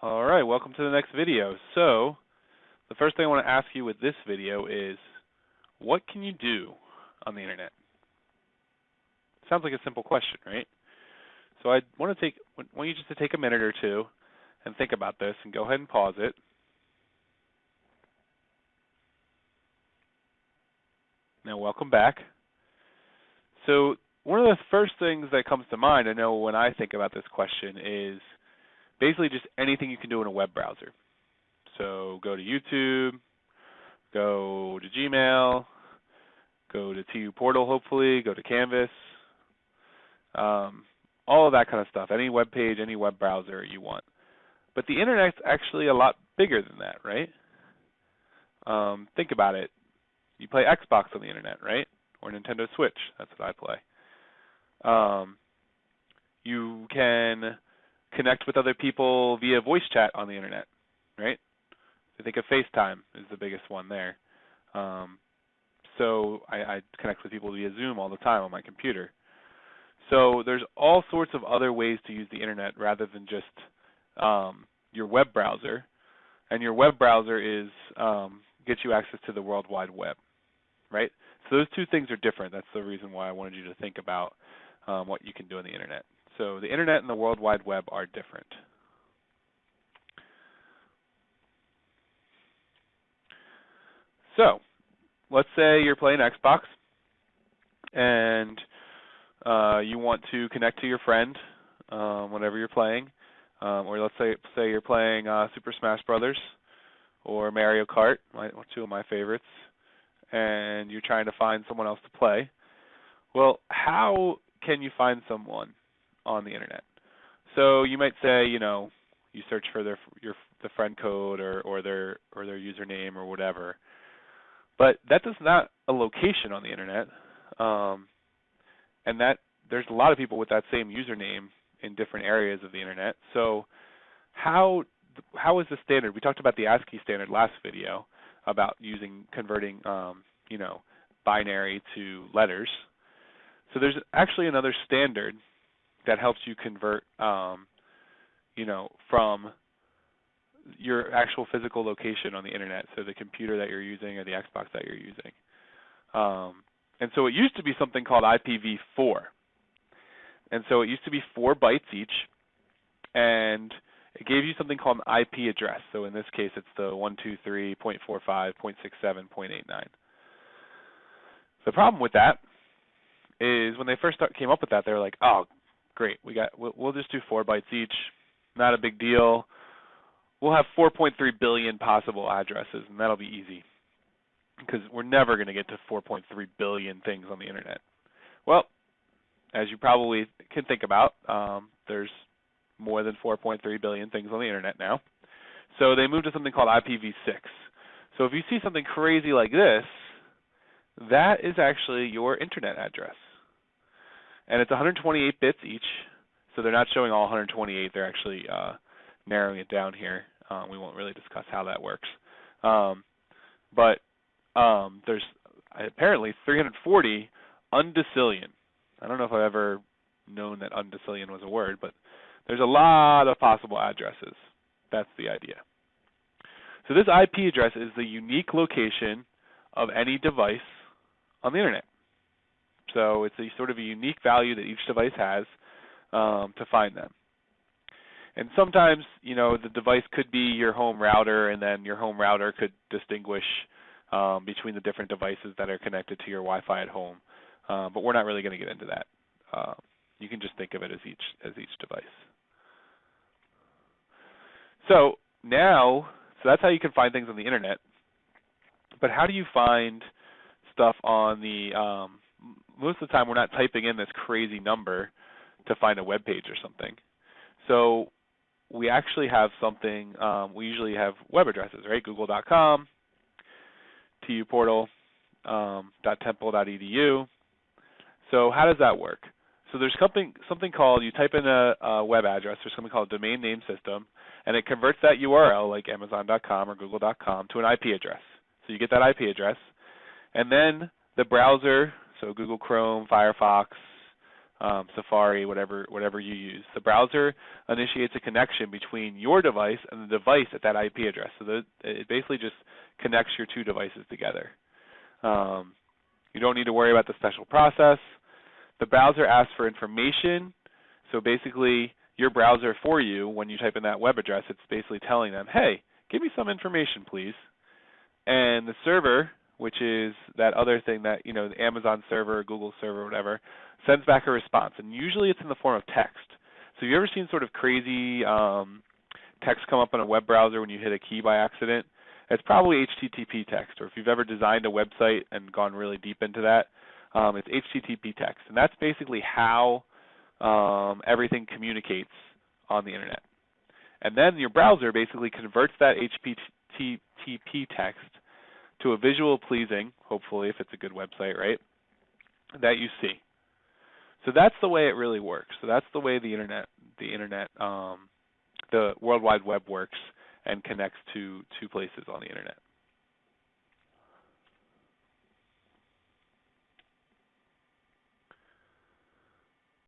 All right, welcome to the next video. So, the first thing I want to ask you with this video is, what can you do on the internet? Sounds like a simple question, right? So I want to take want you just to take a minute or two and think about this and go ahead and pause it. Now welcome back. So one of the first things that comes to mind, I know when I think about this question is basically just anything you can do in a web browser. So go to YouTube, go to Gmail, go to TU Portal hopefully, go to Canvas, um, all of that kind of stuff. Any web page, any web browser you want. But the internet's actually a lot bigger than that, right? Um, think about it. You play Xbox on the internet, right? Or Nintendo Switch. That's what I play. Um, you can connect with other people via voice chat on the internet, right? I think of FaceTime is the biggest one there. Um, so I, I connect with people via Zoom all the time on my computer. So there's all sorts of other ways to use the internet rather than just um, your web browser. And your web browser is um, gets you access to the World Wide Web, right? So those two things are different. That's the reason why I wanted you to think about um, what you can do on the internet. So the internet and the World Wide Web are different. So let's say you're playing Xbox and uh, you want to connect to your friend um, whenever you're playing, um, or let's say say you're playing uh, Super Smash Brothers or Mario Kart, my, two of my favorites, and you're trying to find someone else to play. Well, how can you find someone on the internet? So you might say, you know, you search for their your the friend code or or their or their username or whatever. But that is not a location on the internet. Um, and that there's a lot of people with that same username in different areas of the internet. So how how is the standard? We talked about the ASCII standard last video about using converting um, you know binary to letters. So there's actually another standard that helps you convert um, you know from your actual physical location on the internet, so the computer that you're using or the Xbox that you're using. Um, and so it used to be something called IPv4. And so it used to be four bytes each, and it gave you something called an IP address. So in this case, it's the 123.45.67.89. The problem with that is when they first start, came up with that, they were like, "Oh, great, we got we'll, we'll just do four bytes each, not a big deal. We'll have 4.3 billion possible addresses, and that'll be easy." because we're never going to get to 4.3 billion things on the internet. Well, as you probably can think about, um, there's more than 4.3 billion things on the internet now. So they moved to something called IPv6. So if you see something crazy like this, that is actually your internet address. And it's 128 bits each. So they're not showing all 128. They're actually uh, narrowing it down here. Um, we won't really discuss how that works. Um, but um, there's apparently 340 undecillion. I don't know if I've ever known that undecillion was a word, but there's a lot of possible addresses. That's the idea. So this IP address is the unique location of any device on the internet. So it's a sort of a unique value that each device has um, to find them. And sometimes, you know, the device could be your home router, and then your home router could distinguish um, between the different devices that are connected to your Wi-Fi at home. Uh, but we're not really going to get into that. Uh, you can just think of it as each as each device. So now, so that's how you can find things on the internet. But how do you find stuff on the? Um, most of the time, we're not typing in this crazy number to find a web page or something. So we actually have something. Um, we usually have web addresses, right? Google.com, tuportal.temple.edu. Um, so how does that work? So there's something something called you type in a, a, web address. There's something called domain name system, and it converts that URL like Amazon.com or Google.com to an IP address. So you get that IP address, and then the browser, so Google Chrome, Firefox, um, Safari, whatever whatever you use. The browser initiates a connection between your device and the device at that IP address. So the, it basically just connects your two devices together. Um, you don't need to worry about the special process. The browser asks for information. So basically, your browser for you, when you type in that web address, it's basically telling them, hey, give me some information, please. And the server, which is that other thing that, you know, the Amazon server, Google server, whatever, sends back a response. And usually it's in the form of text. So have you ever seen sort of crazy um, text come up on a web browser when you hit a key by accident? It's probably HTTP text, or if you've ever designed a website and gone really deep into that, um, it's HTTP text, and that's basically how um, everything communicates on the internet. And then your browser basically converts that HTTP text to a visual pleasing, hopefully if it's a good website, right? That you see. So that's the way it really works. So that's the way the internet, the internet, um, the World Wide Web works and connects to two places on the internet.